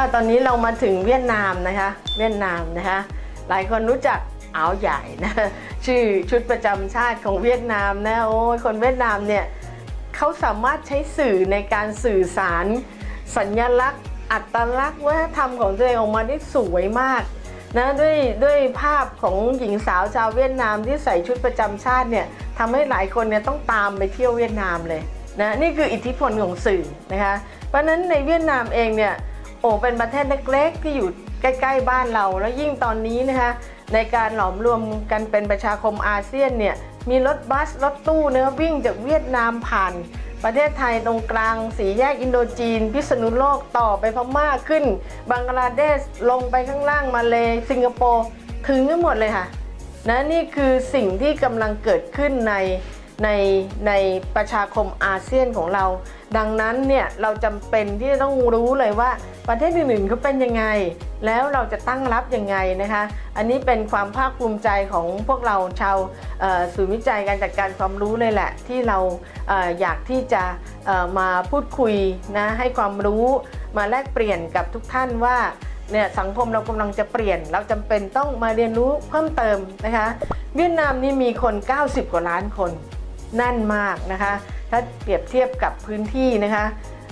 ก็ตอนนี้เรามาถึงเวียดนามนะคะ เวียดนามนะคะ หลายคนรู้จักอาวใหญ่นะชื่อชุดประจำชาติของเวียดนามนะโอ้ยคนเวียดนามเนี่ยเขาสามารถใช้สื่อในการสื่อสาร สัญลักษณ์ อัตลักษณ์วัฒนธรรมของตัวเองออกมาได้สวยมากนะด้วยด้วยภาพของหญิงสาวชาวเวียดนามที่ใส่ชุดประจำชาติเนี่ยทำให้หลายคนเนี่ยต้องตามไปเที่ยวเวียดนามเลยนะนี่คืออิทธิพลของสื่อนะคะเพราะฉะนั้นในเวียดนามเองเนี่ย โอ้เป็นประเทศเล็กๆ ที่อยู่ใกล้ ๆ บ้านเรา แล้วยิ่งตอนนี้นะคะในการหลอมรวมกันเป็นประชาคมอาเซียนเนี่ยมีรถบัสรถตู้เนะวิ่งจากเวียดนามผ่าน ประเทศไทยตรงกลาง สีแยกอินโดจีน พิษณุโลกต่อไปพม่าขึ้น บังกลาเทศลงไปข้างล่างมาเลสิงคโปร์ถึงกันหมดเลยค่ะนะนี่คือสิ่งที่กำลังเกิดขึ้นใน ในในประชาคมอาเซียนของเรา ดังนั้นเนี่ยเราจำเป็นที่จะต้องรู้เลยว่าประเทศอื่นๆเขาเป็นยังไง แล้วเราจะตั้งรับยังไงนะคะ อันนี้เป็นความภาคภูมิใจของพวกเราชาวศูนย์วิจัยการจัดการความรู้เลยแหละ ที่เราเออยากที่จะมาพูดคุยนะให้ความรู้มาแลกเปลี่ยนกับทุกท่านว่าเนี่ยสังคมเรากำลังจะเปลี่ยน เราจำเป็นต้องมาเรียนรู้เพิ่มเติมนะคะ เวียดนามนี่มีคน 90 กว่าล้านคน แน่นมากนะคะ ถ้าเปรียบเทียบกับพื้นที่นะคะ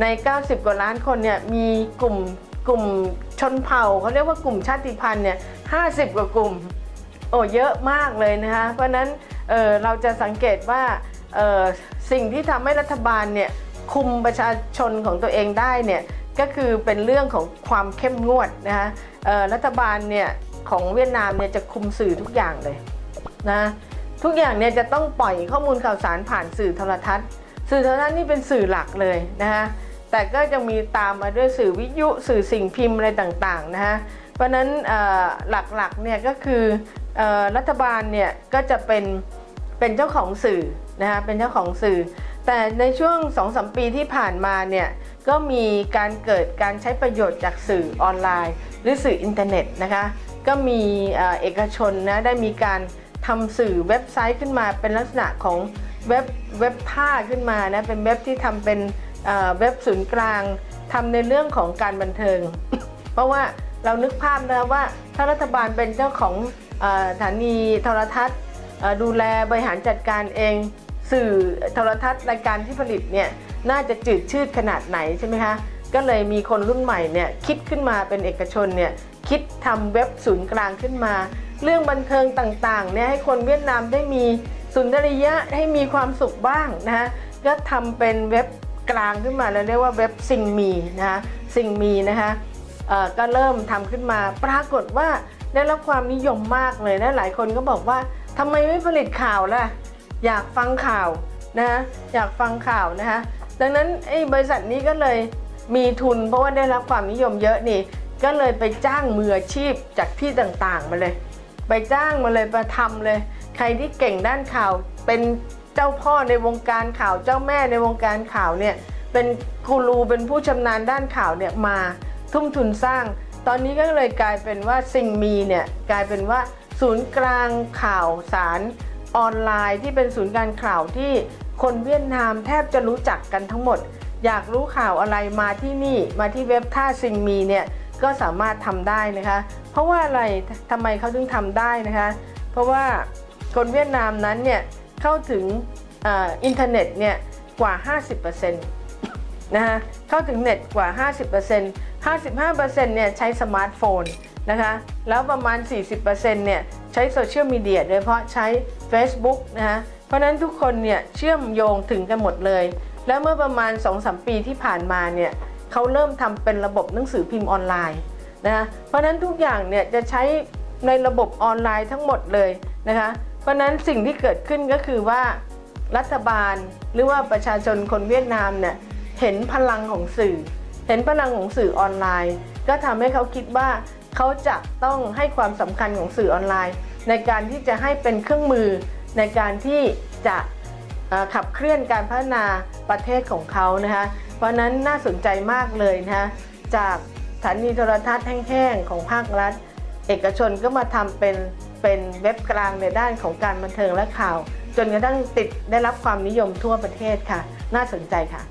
ใน 90 กว่าล้านคนเนี่ยมีกลุ่มกลุ่มชนเผ่าเขาเรียกว่ากลุ่มชาติพันธุ์เนี่ย50 กว่ากลุ่มโอ้เยอะมากเลยนะคะ เพราะฉะนั้นเเราจะสังเกตว่าสิ่งที่ทำให้รัฐบาลเนี่ยคุมประชาชนของตัวเองได้เนี่ยก็คือเป็นเรื่องของความเข้มงวดนะคะรัฐบาลเนี่ยของเวียดนามเนี่ยจะคุมสื่อทุกอย่างเลยนะ ทุกอย่างเนี่ยจะต้องปล่อยข้อมูลข่าวสารผ่านสื่อโทรทัศน์ สื่อโทรทัศน์นี่เป็นสื่อหลักเลยนะคะแต่ก็จะมีตามมาด้วยสื่อวิทยุสื่อสิ่งพิมพ์อะไรต่างๆนะคะเพราะนั้นหลักๆเนี่ยก็คือรัฐบาลเนี่ยก็จะเป็นเป็นเจ้าของสื่อนะคะเป็นเจ้าของสื่อ แต่ในช่วง2-3ปีที่ผ่านมาเนี่ยก็มีการเกิดการใช้ประโยชน์จากสื่อออนไลน์ หรือสื่ออินเทอร์เน็ตนะคะก็มีเอกชนนะได้มีการ ทำสื่อเว็บไซต์ขึ้นมาเป็นลักษณะของเว็บเว็บท่าขึ้นมานะเป็นเว็บที่ทำเป็นเว็บศูนย์กลางทำในเรื่องของการบันเทิง เพราะว่าเรานึกภาพนะว่าถ้ารัฐบาลเป็นเจ้าของสถานีโทรทัศน์ ดูแลบริหารจัดการเอง สื่อโทรทัศน์รายการที่ผลิตเนี่ยน่าจะจืดชืดขนาดไหนใช่ไหมคะก็เลยมีคนรุ่นใหม่เนี่ยคิดขึ้นมาเป็นเอกชนเนี่ยคิดทำเว็บศูนย์กลางขึ้นมา เรื่องบันเทิงต่างๆเนี่ยให้คนเวียดนามได้มีสุนทรียะให้มีความสุขบ้างนะฮะก็ทำเป็นเว็บกลางขึ้นมาแล้วเรียกว่าเว็บซิงมีนะคะซิงมีนะคะก็เริ่มทำขึ้นมา ปรากฏว่าได้รับความนิยมมากเลยนะหลายคนก็บอกว่าทำไมไม่ผลิตข่าวล่ะ อยากฟังข่าวนะอยากฟังข่าวนะคะดังนั้นไอ้บริษัทนี้ก็เลยมีทุนเพราะว่าได้รับความนิยมเยอะนี่ ก็เลยไปจ้างมืออาชีพจากที่ต่างๆมาเลย ไปจ้างมาเลยมาทำเลย ใครที่เก่งด้านข่าว เป็นเจ้าพ่อในวงการข่าวเจ้าแม่ในวงการข่าวเนี่ยเป็นกูรูเป็นผู้ชำนาญด้านข่าวเนี่ยมาทุ่มทุนสร้าง ตอนนี้ก็เลยกลายเป็นว่าสิ่งมีเนี่ยกลายเป็นว่าศูนย์กลางข่าวสารออนไลน์ที่เป็นศูนย์การข่าวที่คนเวียดนามแทบจะรู้จักกันทั้งหมด อยากรู้ข่าวอะไรมาที่นี่มาที่เว็บท่าซิงมีเนี่ยก็สามารถทำได้นะคะ เพราะว่าอะไรทำไมเขาถึงทำได้นะคะ เพราะว่าคนเวียดนามนั้นเนี่ยเข้าถึงอินเทอร์เน็ตเนี่ยกว่า 50%นะคะเข้าถึงเน็ตกว่า 50% 55%เนี่ยใช้สมาร์ทโฟนนะคะแล้วประมาณ 40%เนี่ยใช้โซเชียลมีเดียโดยเฉพาะใช้ Facebook นะคะเพราะนั้นทุกคนเนี่ยเชื่อมโยงถึงกันหมดเลย แล้วเมื่อประมาณ 2-3 ปีที่ผ่านมาเนี่ยเขาเริ่มทำเป็นระบบหนังสือพิมพ์ออนไลน์ นะคะเพราะนั้นทุกอย่างเนี่ยจะใช้ในระบบออนไลน์ทั้งหมดเลยนะคะเพราะนั้นสิ่งที่เกิดขึ้นก็คือว่ารัฐบาลหรือว่าประชาชนคนเวียดนามเนี่ยเห็นพลังของสื่อ เห็นพลังของสื่อออนไลน์ ก็ทำให้เขาคิดว่าเขาจะต้องให้ความสำคัญของสื่อออนไลน์ ในการที่จะให้เป็นเครื่องมือในการที่จะขับเคลื่อนการพัฒนาประเทศของเขานะคะเพราะนั้นน่าสนใจมากเลยนะจาก ถานีโทรทัศน์แห้งๆของภาครัฐ เอกชนก็มาทำเป็นเป็นเว็บกลางในด้านของการบันเทิงและข่าว จนกระทั่งติดได้รับความนิยมทั่วประเทศค่ะ น่าสนใจค่ะ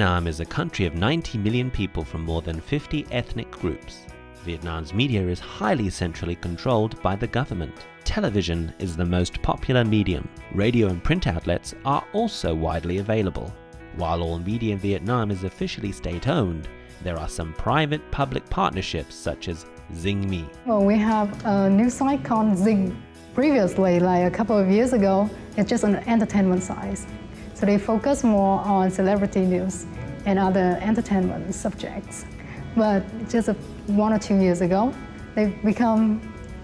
Vietnam is a country of 90 million people from more than 50 ethnic groups. Vietnam's media is highly centrally controlled by the government. Television is the most popular medium. Radio and print outlets are also widely available. While all media in Vietnam is officially state-owned, there are some private-public partnerships such as Zing Me. Well, we have a new site called Zing. Previously, like a couple of years ago, it's just an entertainment site. So they focus more on celebrity news and other entertainment subjects. But just a, one or two years ago, they've become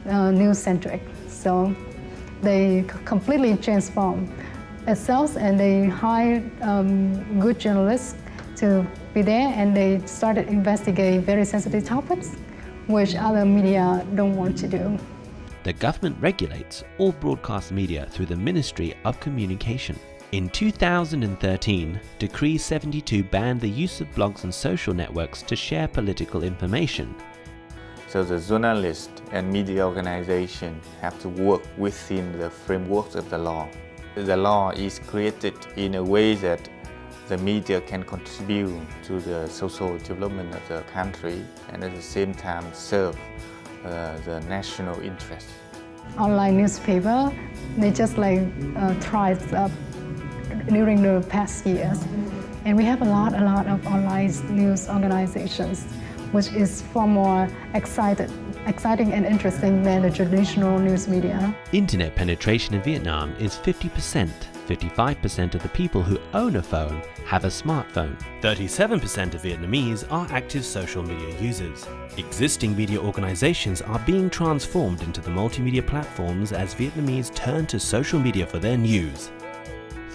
uh, news-centric. So they completely transform itself and they hired um, good journalists to be there and they started investigating very sensitive topics which other media don't want to do. The government regulates all broadcast media through the Ministry of Communication. In 2013, Decree 72 banned the use of blogs and social networks to share political information. So the journalists and media organization have to work within the frameworks of the law. The law is created in a way that the media can contribute to the social development of the country and at the same time serve uh, the national interest. Online newspaper, they just like uh, tried uh, during the past years. And we have a lot, a lot of online news organizations, which is far more excited, exciting and interesting than the traditional news media. Internet penetration in Vietnam is 50%. 55% of the people who own a phone have a smartphone. 37% of Vietnamese are active social media users. Existing media organizations are being transformed into the multimedia platforms as Vietnamese turn to social media for their news.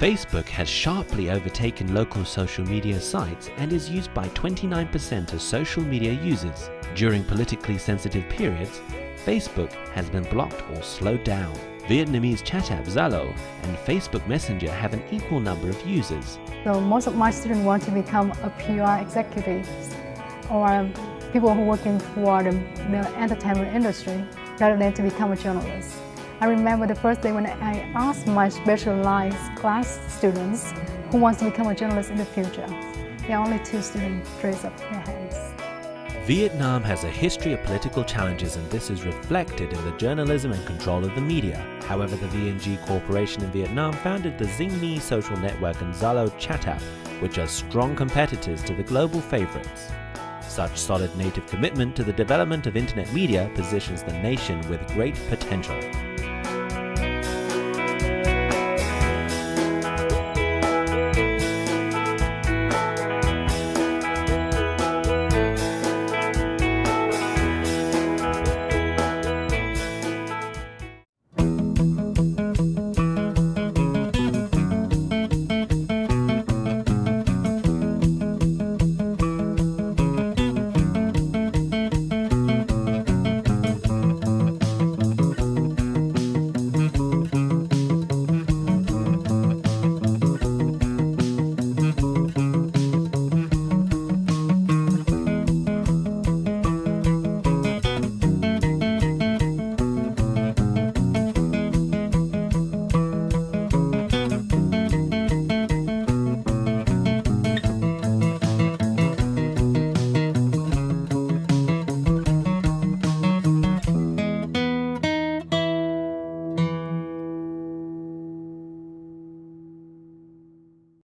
Facebook has sharply overtaken local social media sites and is used by 29% of social media users. During politically sensitive periods, Facebook has been blocked or slowed down. Vietnamese chat app Zalo and Facebook Messenger have an equal number of users. So most of my students want to become a PR executive or people who are working for the, the entertainment industry rather than to become a journalist. I remember the first day when I asked my specialized class students who wants to become a journalist in the future. There are only two students raised up their hands. Vietnam has a history of political challenges and this is reflected in the journalism and control of the media. However, the VNG Corporation in Vietnam founded the ZingMe social network and Zalo chat app, which are strong competitors to the global favorites. Such solid native commitment to the development of internet media positions the nation with great potential.